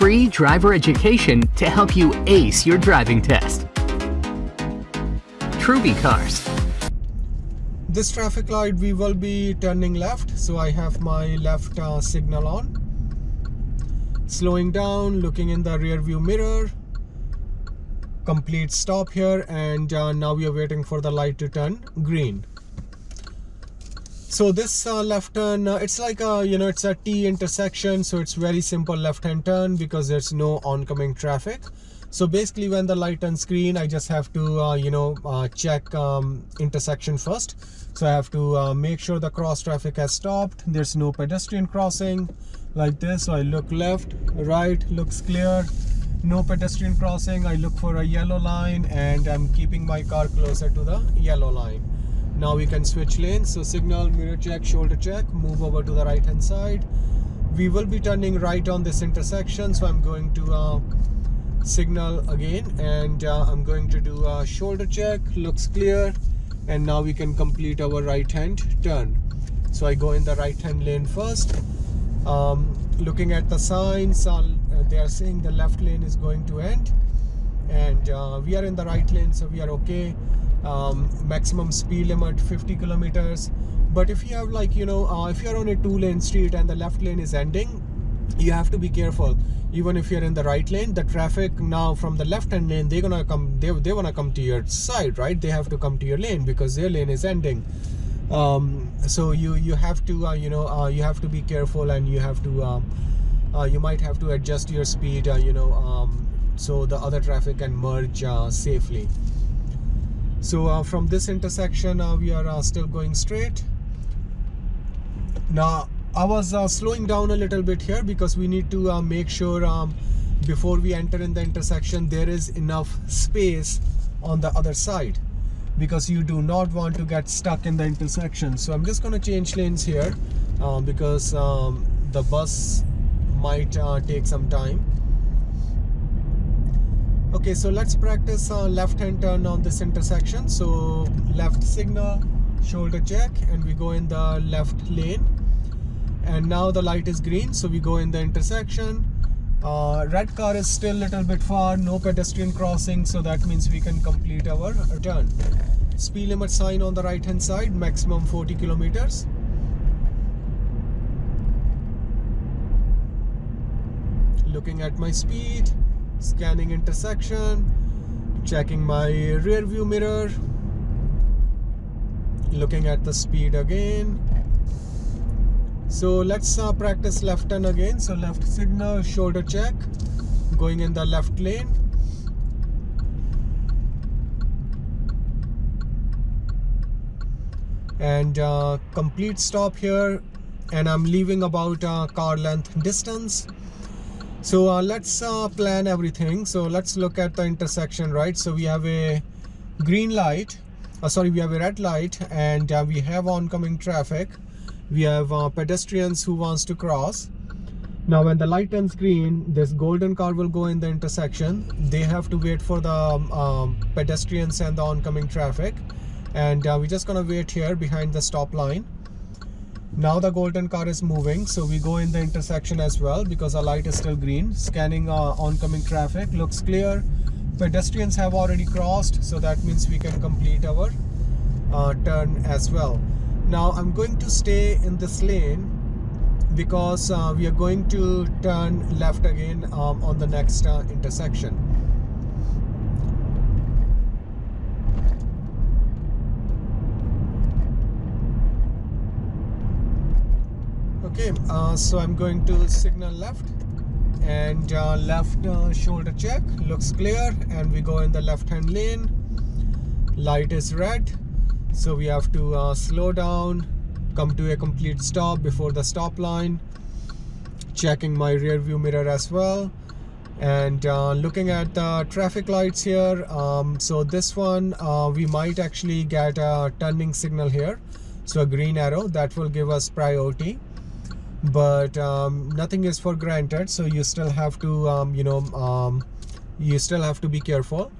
free driver education to help you ace your driving test. Truby Cars. This traffic light we will be turning left so I have my left uh, signal on. Slowing down, looking in the rear view mirror. Complete stop here and uh, now we are waiting for the light to turn green so this uh, left turn uh, it's like a you know it's a t intersection so it's very simple left hand turn because there's no oncoming traffic. So basically when the light turns green i just have to uh, you know uh, check um, intersection first. So i have to uh, make sure the cross traffic has stopped there's no pedestrian crossing like this. So i look left right looks clear no pedestrian crossing. I look for a yellow line and i'm keeping my car closer to the yellow line now we can switch lanes. So signal mirror check shoulder check. Move over to the right hand side. We will be turning right on this intersection. So i'm going to uh, signal again and uh, i'm going to do a shoulder check. Looks clear. And now we can complete our right hand turn. So i go in the right hand lane first. Um, looking at the signs uh, they are saying the left lane is going to end. And uh, we are in the right lane so we are okay um, maximum speed limit 50 kilometers. But if you have like you know uh, if you're on a two lane street and the left lane is ending you have to be careful. Even if you're in the right lane the traffic now from the left hand lane they're gonna come they, they want to come to your side right? They have to come to your lane because their lane is ending. Um, so you you have to uh, you know uh, you have to be careful and you have to um, uh, you might have to adjust your speed uh, you know um, so the other traffic can merge uh, safely so uh, from this intersection uh, we are uh, still going straight. Now I was uh, slowing down a little bit here because we need to uh, make sure um, before we enter in the intersection there is enough space on the other side because you do not want to get stuck in the intersection. So I'm just going to change lanes here uh, because um, the bus might take some time okay so let's practice uh, left hand turn on this intersection. So left signal shoulder check and we go in the left lane. And now the light is green so we go in the intersection. Uh, red car is still a little bit far no pedestrian crossing so that means we can complete our turn. Speed limit sign on the right hand side maximum 40 kilometers. Looking at my speed scanning intersection checking my rear view mirror looking at the speed again. So let's uh, practice left turn again. So left signal shoulder check going in the left lane. And uh, complete stop here. And I'm leaving about uh, car length distance so uh, let's uh, plan everything. So let's look at the intersection right? So we have a green light uh, sorry we have a red light and uh, we have oncoming traffic. We have uh, pedestrians who wants to cross. Now when the light turns green this golden car will go in the intersection. They have to wait for the um, um pedestrians and the oncoming traffic. And uh, we're just gonna wait here behind the stop line now the golden car is moving so we go in the intersection as well because our light is still green. Scanning uh, oncoming traffic looks clear. Pedestrians have already crossed so that means we can complete our uh, turn as well. Now i'm going to stay in this lane because uh, we are going to turn left again um, on the next uh, intersection okay uh, so I'm going to signal left and uh, left uh, shoulder check. Looks clear and we go in the left hand lane. Light is red so we have to uh, slow down come to a complete stop before the stop line. Checking my rear view mirror as well and uh, looking at the traffic lights here um, so this one uh, we might actually get a turning signal here. So a green arrow that will give us priority but um, nothing is for granted. So you still have to um, you know um, you still have to be careful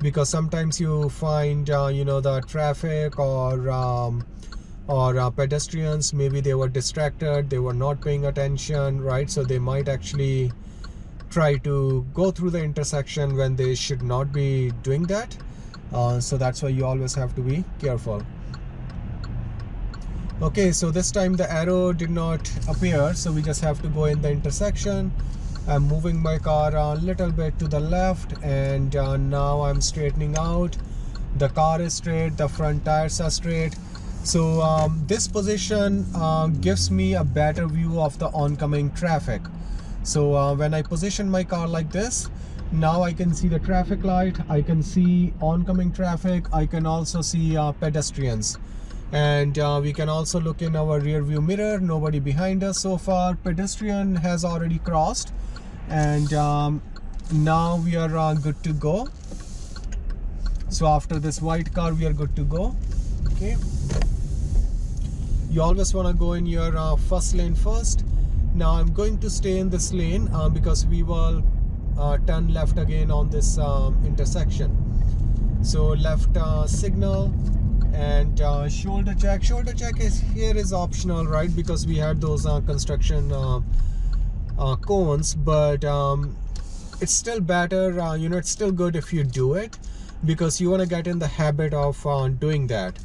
because sometimes you find uh, you know the traffic or um, or uh, pedestrians maybe they were distracted they were not paying attention right? So they might actually try to go through the intersection when they should not be doing that. Uh, so that's why you always have to be careful okay so this time the arrow did not appear so we just have to go in the intersection. I'm moving my car a little bit to the left and uh, now I'm straightening out. The car is straight the front tires are straight. So um, this position uh, gives me a better view of the oncoming traffic. So uh, when I position my car like this now I can see the traffic light I can see oncoming traffic I can also see uh, pedestrians and uh, we can also look in our rear view mirror. Nobody behind us so far. Pedestrian has already crossed. And um, now we are uh, good to go. So after this white car we are good to go. Okay. You always want to go in your uh, first lane first. Now I'm going to stay in this lane uh, because we will uh, turn left again on this um, intersection. So left uh, signal and uh, shoulder check. Shoulder check is here is optional right? Because we had those uh, construction uh, uh cones but um, it's still better uh, you know it's still good if you do it because you want to get in the habit of uh, doing that.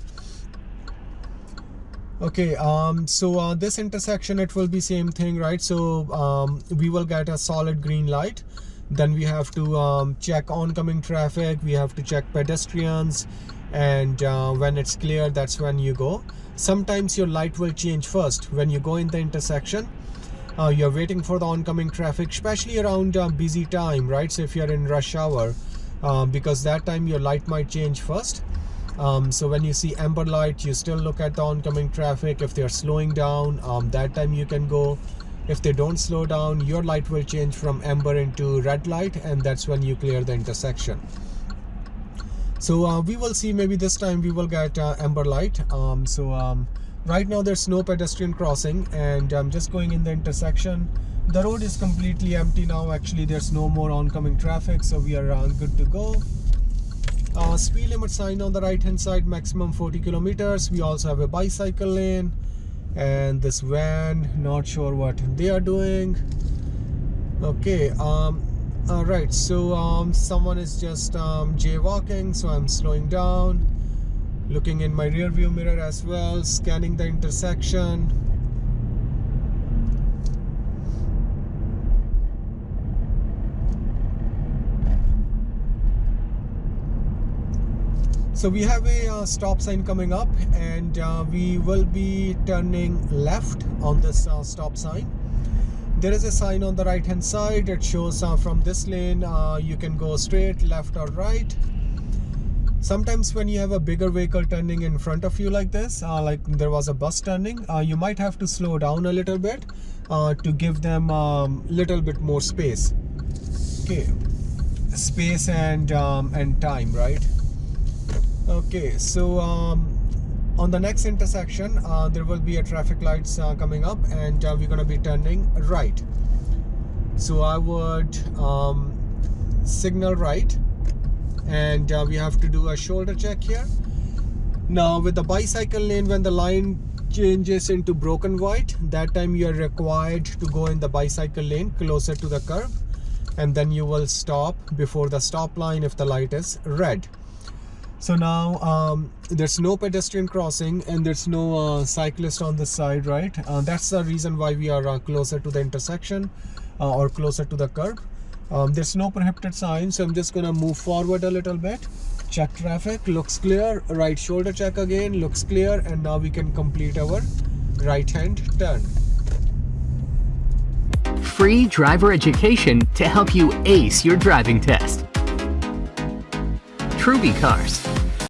Okay um so this intersection it will be same thing right? So um, we will get a solid green light. Then we have to um, check oncoming traffic. We have to check pedestrians and uh, when it's clear that's when you go. Sometimes your light will change first. When you go in the intersection uh, you're waiting for the oncoming traffic especially around uh, busy time right? So if you're in rush hour uh, because that time your light might change first. Um, so when you see amber light you still look at the oncoming traffic. If they're slowing down um, that time you can go. If they don't slow down your light will change from amber into red light and that's when you clear the intersection so uh, we will see maybe this time we will get uh, amber light. Um, so um, right now there's no pedestrian crossing and I'm just going in the intersection. The road is completely empty now. Actually there's no more oncoming traffic so we are uh, good to go. Uh, speed limit sign on the right hand side maximum 40 kilometers. We also have a bicycle lane and this van. Not sure what they are doing. Okay um all right so um, someone is just um, jaywalking so i'm slowing down looking in my rear view mirror as well scanning the intersection. So we have a uh, stop sign coming up and uh, we will be turning left on this uh, stop sign there is a sign on the right hand side it shows uh, from this lane uh, you can go straight left or right. Sometimes when you have a bigger vehicle turning in front of you like this uh, like there was a bus turning uh, you might have to slow down a little bit uh, to give them a um, little bit more space. Okay. Space and um, and time right? Okay so um, on the next intersection uh, there will be a traffic lights uh, coming up and uh, we're going to be turning right. So I would um, signal right and uh, we have to do a shoulder check here. Now with the bicycle lane when the line changes into broken white that time you are required to go in the bicycle lane closer to the curve and then you will stop before the stop line if the light is red so now um, there's no pedestrian crossing and there's no uh, cyclist on the side right? Uh, that's the reason why we are uh, closer to the intersection uh, or closer to the curb. Um, there's no prohibited sign so i'm just gonna move forward a little bit. Check traffic looks clear. Right shoulder check again looks clear. And now we can complete our right hand turn. Free driver education to help you ace your driving test. Truby Cars.